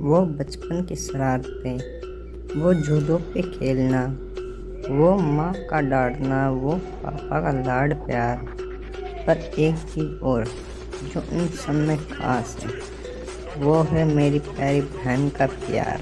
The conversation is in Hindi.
वो बचपन की शरारतें वो झूलों पे खेलना, वो माँ का डांटना, वो पापा का लाड प्यार। पर एक चीज़ और जो इन सब में खास है, वो है मेरी प्यारी बहन का प्यार।